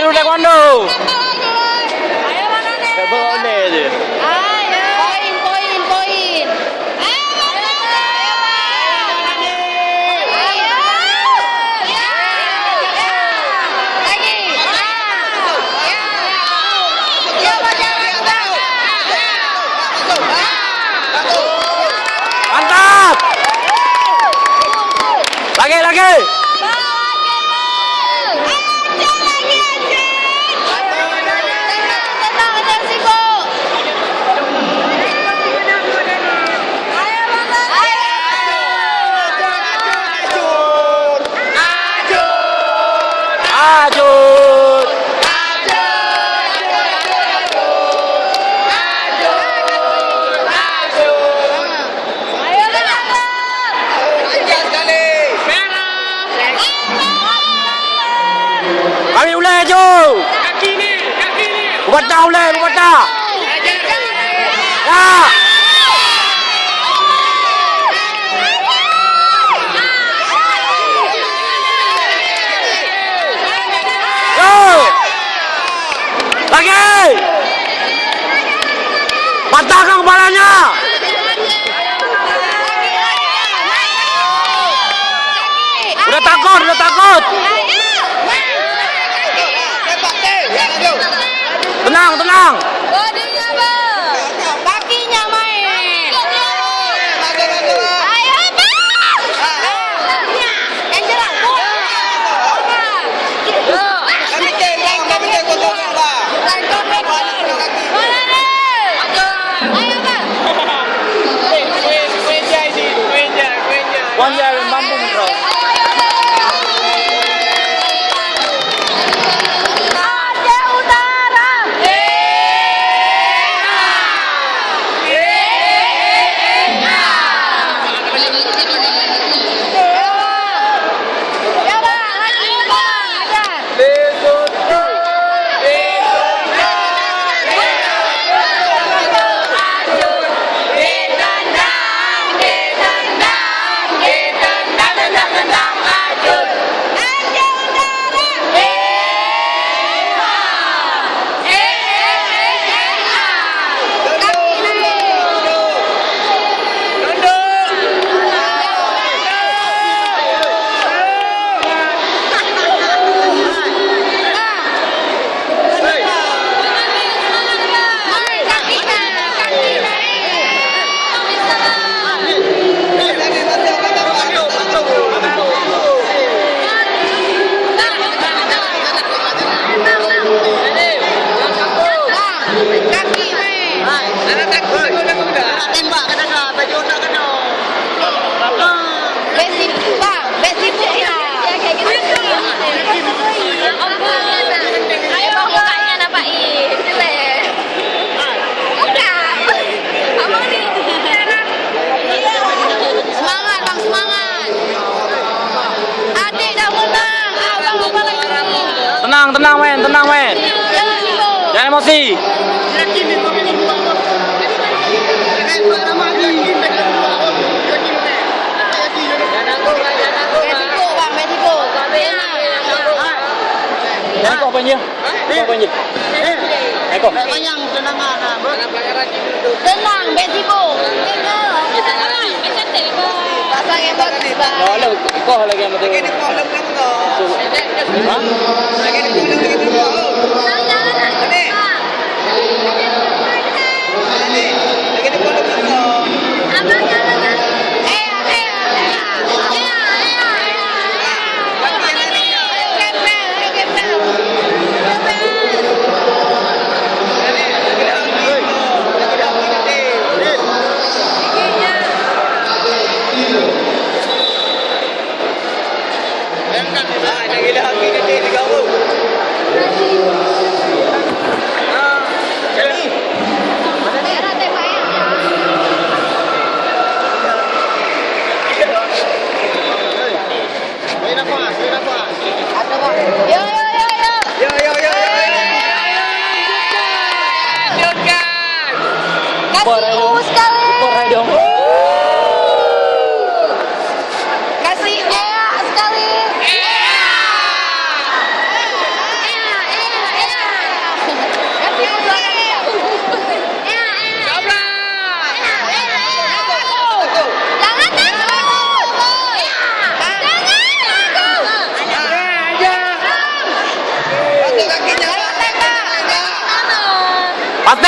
dulu taekwondo. Ayo mana nih? Boleh je. Ayo. Poin, poin, poin. Ayo mana? Ayo mana? Ayo. Ya. Lagi. Ya. Ya. Mantap. Lagi lagi. Kami ulai ju. Kaki ni, kaki ni. Buat ulai, buat dah. Ya. Lagi. Patahkan kepalanya. Udah takut, udah takut. Tenang, tenang. Bodinya bang, Tenang, men, tenang men. Jangan emosi. Yakin kau? Kan nama yakin? Yakin. Yakin kau? Kau apa? Eh kau. Tak panjang tenangan lah. Jangan pelanggaran dulu. Tenang, resiko. Pasang yang bagus bang. Kau lah, kau lagi yang betul. kau dah belum kau. Ha? Lagi ni kau dah belum Yeah.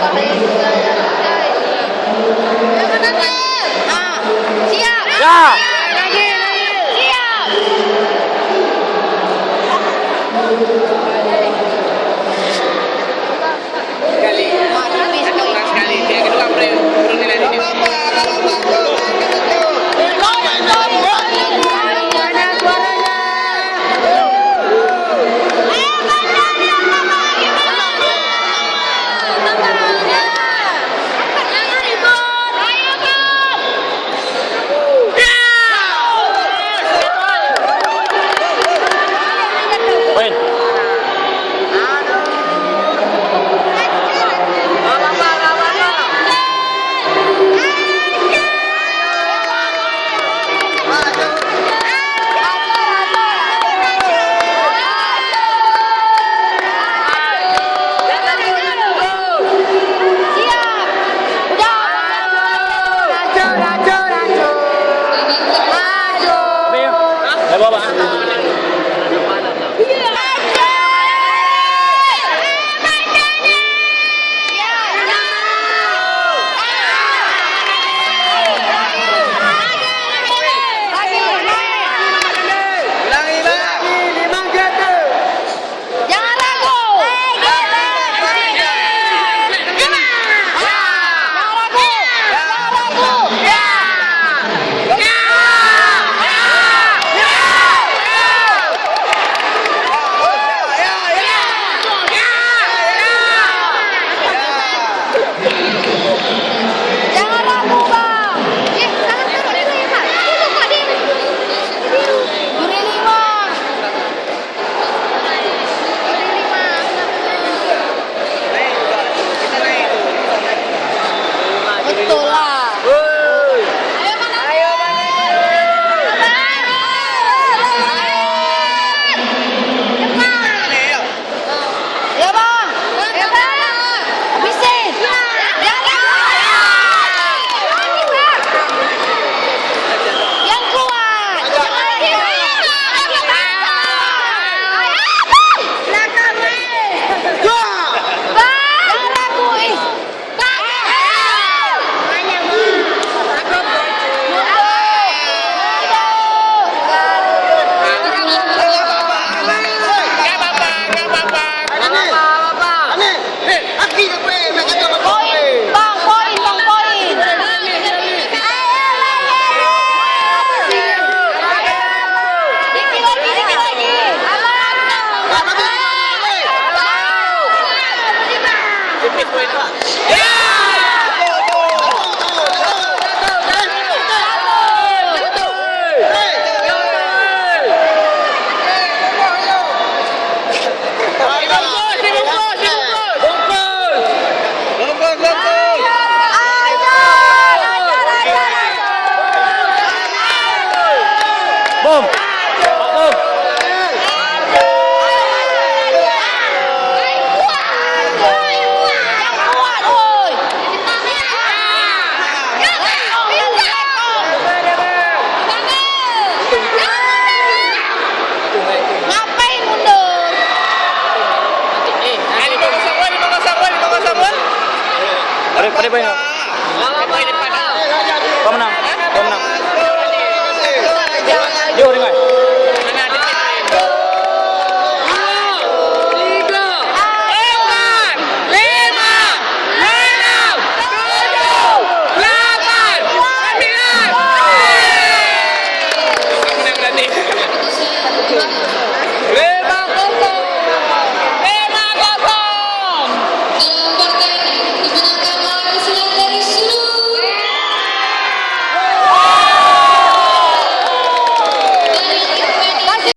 不好意思要等下一啊这样走了。Valeu, peraí.